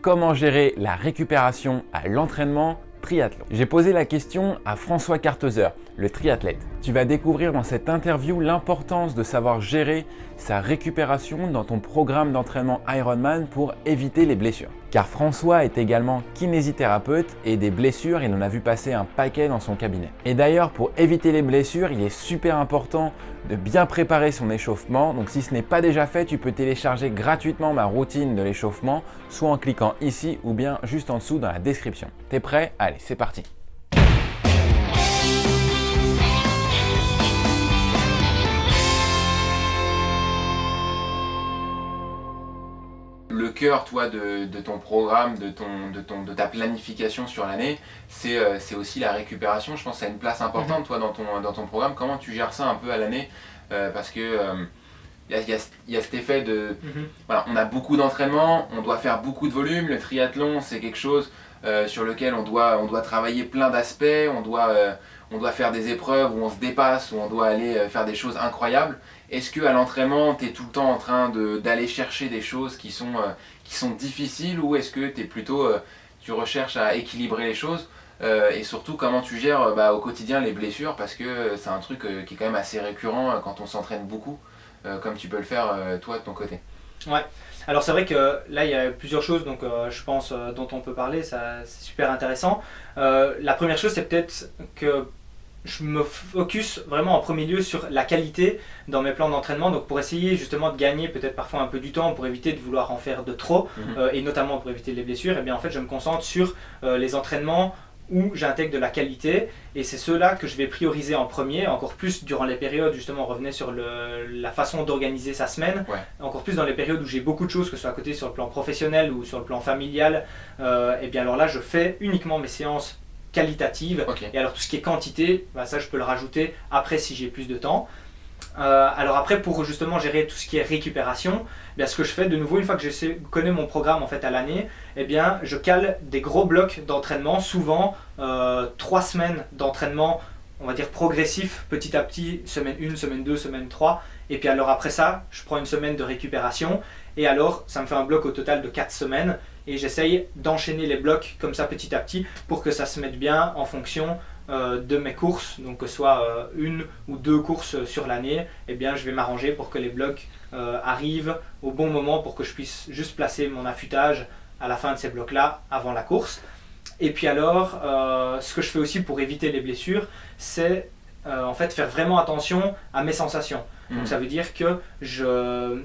comment gérer la récupération à l'entraînement triathlon? J'ai posé la question à François Carteuser, le triathlète. Tu vas découvrir dans cette interview l'importance de savoir gérer sa récupération dans ton programme d'entraînement Ironman pour éviter les blessures. Car François est également kinésithérapeute et des blessures, il en a vu passer un paquet dans son cabinet. Et d'ailleurs, pour éviter les blessures, il est super important de bien préparer son échauffement. Donc si ce n'est pas déjà fait, tu peux télécharger gratuitement ma routine de l'échauffement, soit en cliquant ici ou bien juste en dessous dans la description. T'es prêt? Allez, c'est parti le cœur toi, de, ton programme, de, ton, de, ton, de ta planification sur l'année, euh, c'est aussi la récupération. Je pense que ça a une place importante mhm. toi, dans, ton, dans ton programme. Comment tu gères ça un peu à l'année euh, Parce que il euh, y, a, y, a, cet effet de... Mhm. voilà, on a beaucoup d'entraînement, on doit faire beaucoup de volume. Le triathlon, c'est quelque chose sur lequel on doit, on doit travailler plein d'aspects. On doit on doit faire des épreuves où on se dépasse, où on doit aller faire des choses incroyables. Est-ce que à l'entraînement, tu es tout le temps en train d'aller chercher des choses qui sont, euh, qui sont difficiles ou est-ce que es plutôt, euh, tu recherches à équilibrer les choses euh, et surtout comment tu gères bah, au quotidien les blessures parce que c'est un truc qui est quand même assez récurrent quand on s'entraîne beaucoup comme tu peux le faire toi de ton côté? Ouais, alors c'est vrai que là il y a plusieurs choses donc je pense dont on peut parler, c'est super intéressant. la première chose c'est peut-être que je me focus vraiment en premier lieu sur la qualité dans mes plans d'entraînement, donc pour essayer justement de gagner peut-être parfois un peu du temps pour éviter de vouloir en faire de trop, mhm. euh, et notamment pour éviter les blessures, et eh bien en fait je me concentre sur euh, les entraînements où j'intègre de la qualité, et c'est ceux-là que je vais prioriser en premier, encore plus durant les périodes, justement on revenait sur le, la façon d'organiser sa semaine, encore plus dans les périodes où j'ai beaucoup de choses, que ce soit à côté sur le plan professionnel ou sur le plan familial, euh, et bien alors là je fais uniquement mes séances qualitative. Et alors tout ce qui est quantité, bah, ça je peux le rajouter après si j'ai plus de temps. Euh, alors après pour justement gérer tout ce qui est récupération, eh bien ce que je fais de nouveau une fois que je connais mon programme en fait à l'année, eh bien je cale des gros blocs d'entraînement, souvent euh, trois semaines d'entraînement on va dire progressif petit à petit, semaine 1, semaine 2, semaine 3 et puis alors après ça je prends une semaine de récupération. Et alors ça me fait un bloc au total de 4 semaines. Et j'essaye d'enchaîner les blocs comme ça petit à petit pour que ça se mette bien en fonction de mes courses, donc que ce soit euh, une ou deux courses sur l'année, eh bien je vais m'arranger pour que les blocs euh, arrivent au bon moment pour que je puisse juste placer mon affûtage à la fin de ces blocs là avant la course. Et puis alors, ce que je fais aussi pour éviter les blessures, c'est en fait faire vraiment attention à mes sensations. Donc mmh. ça veut dire que je,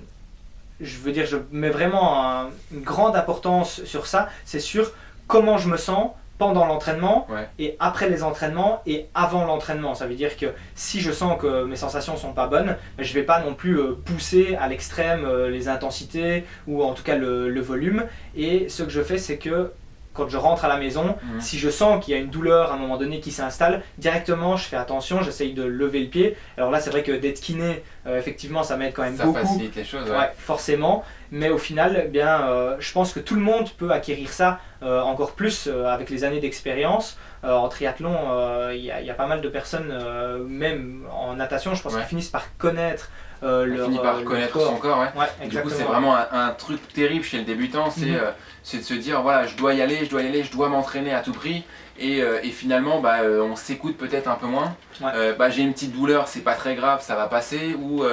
je veux dire, je mets vraiment une grande importance sur ça, c'est sur comment je me sens pendant l'entraînement et après les entraînements et avant l'entraînement. Ça veut dire que si je sens que mes sensations sont pas bonnes, je vais pas non plus euh, pousser à l'extrême euh, les intensités ou en tout cas le, volume. Et ce que je fais, c'est que quand je rentre à la maison, mhm. si je sens qu'il y a une douleur à un moment donné qui s'installe, directement je fais attention, j'essaye de lever le pied. Alors là c'est vrai que d'être kiné, euh, effectivement ça m'aide quand même beaucoup. Ça facilite les choses, ouais. forcément. Mais au final, eh bien, euh, je pense que tout le monde peut acquérir ça euh, encore plus avec les années d'expérience. en triathlon, il y, a pas mal de personnes, même en natation, je pense qu'ils finissent par connaître euh, leur, finit par connaître son corps. Ouais. du coup, c'est vraiment un, truc terrible chez le débutant, euh, c'est de se dire voilà, je dois y aller, je dois y aller, je dois m'entraîner à tout prix. Et, euh, finalement, bah, on s'écoute peut-être un peu moins. bah, j'ai une petite douleur, c'est pas très grave, ça va passer. Ou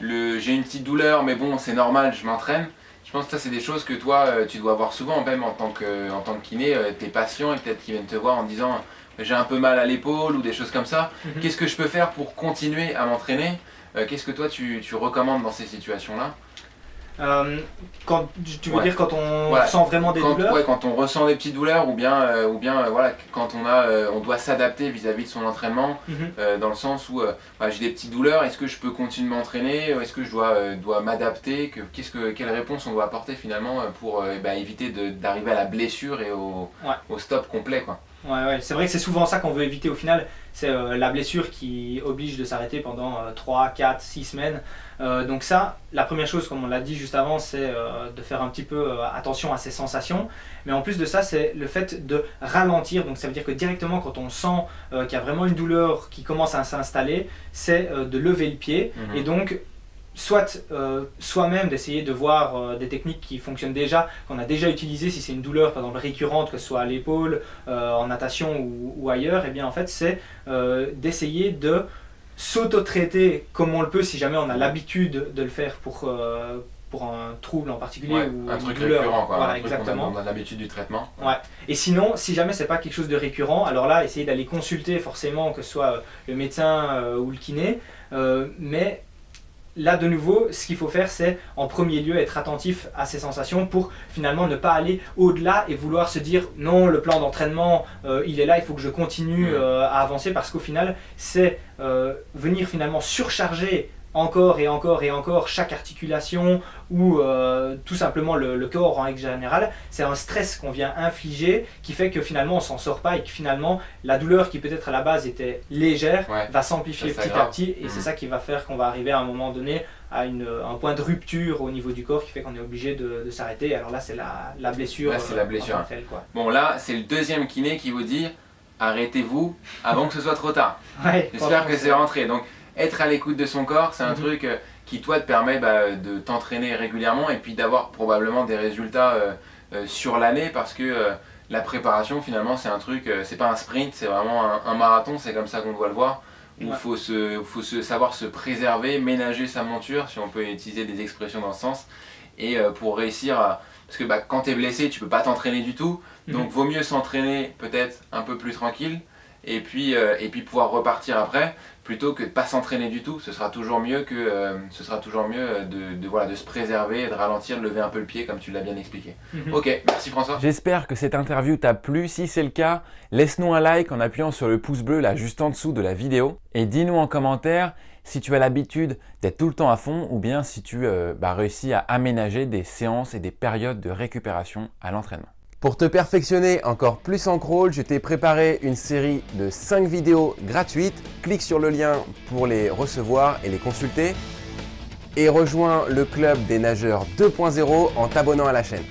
j'ai une petite douleur, mais bon, c'est normal, je m'entraîne. Je pense que ça, c'est des choses que toi, tu dois voir souvent, même en tant que, en tant que kiné, tes patients, et peut-être qu'ils viennent te voir en disant j'ai un peu mal à l'épaule ou des choses comme ça. Mhm. Qu'est-ce que je peux faire pour continuer à m'entraîner? Euh, qu'est-ce que toi tu, recommandes dans ces situations-là? Euh, quand, tu veux dire quand on ressent vraiment des douleurs ouais, quand on ressent des petites douleurs ou bien, euh, ou bien voilà, quand on, a, on doit s'adapter vis-à-vis de son entraînement, mhm. dans le sens où bah, j'ai des petites douleurs, est-ce que je peux continuer de m'entraîner Est-ce que je dois, dois m'adapter que, que, Quelle réponse on doit apporter finalement pour bah, éviter d'arriver à la blessure et au, au stop complet quoi. Ouais, ouais. c'est vrai que c'est souvent ça qu'on veut éviter au final, c'est euh, la blessure qui oblige de s'arrêter pendant 3, 4, 6 semaines. Euh, donc ça, la première chose, comme on l'a dit juste avant, c'est euh, de faire un petit peu attention à ses sensations. Mais en plus de ça, c'est le fait de ralentir. Donc ça veut dire que directement, quand on sent qu'il y a vraiment une douleur qui commence à s'installer, c'est de lever le pied. Mhm. Et donc, soit euh, soi-même d'essayer de voir euh, des techniques qui fonctionnent déjà, qu'on a déjà utilisées, si c'est une douleur par exemple récurrente, que ce soit à l'épaule, euh, en natation ou, ailleurs, et eh bien en fait c'est d'essayer de s'auto-traiter comme on le peut si jamais on a l'habitude de le faire pour, pour un trouble en particulier ou un truc récurrent quoi, voilà, un exactement. on a, l'habitude du traitement. Ouais. Et sinon, si jamais c'est pas quelque chose de récurrent, alors là, essayez d'aller consulter forcément que ce soit le médecin ou le kiné, mais là de nouveau, ce qu'il faut faire, c'est en premier lieu être attentif à ces sensations pour finalement ne pas aller au-delà et vouloir se dire non, le plan d'entraînement, euh, il est là, il faut que je continue euh, à avancer parce qu'au final, c'est euh, venir finalement surcharger encore et encore et encore chaque articulation ou euh, tout simplement le, corps en règle générale, c'est un stress qu'on vient infliger qui fait que finalement on s'en sort pas et que finalement la douleur qui peut-être à la base était légère va s'amplifier petit à petit et c'est mmh. ça qui va faire qu'on va arriver à un moment donné à une, un point de rupture au niveau du corps qui fait qu'on est obligé de, s'arrêter. Alors là c'est la, la, blessure. Là c'est la euh, blessure. Bon là c'est le deuxième kiné qui vous dit arrêtez-vous avant que ce soit trop tard. J'espère que c'est rentré. Donc être à l'écoute de son corps, c'est un mhm. truc euh, qui toi te permet bah, de t'entraîner régulièrement et puis d'avoir probablement des résultats euh, euh, sur l'année parce que la préparation finalement c'est un truc, c'est pas un sprint, c'est vraiment un, marathon, c'est comme ça qu'on doit le voir. Il faut, se, faut se, savoir se préserver, ménager sa monture, si on peut utiliser des expressions dans ce sens, et pour réussir à... Parce que bah, quand tu es blessé, tu peux pas t'entraîner du tout, mhm. donc vaut mieux s'entraîner peut-être un peu plus tranquille, et puis, et puis pouvoir repartir après plutôt que de pas s'entraîner du tout. Ce sera toujours mieux, que, euh, ce sera toujours mieux de, voilà, de se préserver, de ralentir, de lever un peu le pied comme tu l'as bien expliqué. Mhm. Ok, merci François. J'espère que cette interview t'a plu. Si c'est le cas, laisse-nous un like en appuyant sur le pouce bleu là juste en dessous de la vidéo. Et dis-nous en commentaire si tu as l'habitude d'être tout le temps à fond ou bien si tu euh, bah, réussis à aménager des séances et des périodes de récupération à l'entraînement. Pour te perfectionner encore plus en crawl, je t'ai préparé une série de 5 vidéos gratuites. Clique sur le lien pour les recevoir et les consulter. Et rejoins le club des nageurs 2.0 en t'abonnant à la chaîne.